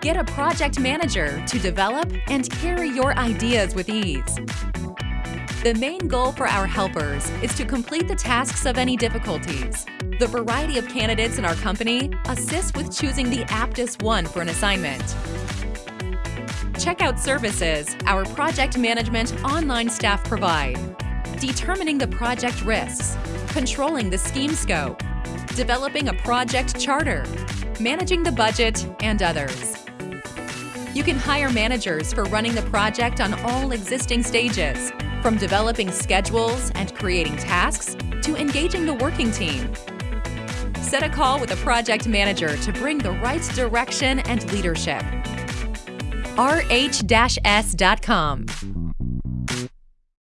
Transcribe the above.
Get a project manager to develop and carry your ideas with ease. The main goal for our helpers is to complete the tasks of any difficulties. The variety of candidates in our company assists with choosing the aptest one for an assignment. Checkout services our project management online staff provide. Determining the project risks, controlling the scheme scope, developing a project charter, managing the budget, and others. You can hire managers for running the project on all existing stages, from developing schedules and creating tasks to engaging the working team. Set a call with a project manager to bring the right direction and leadership. rh-s.com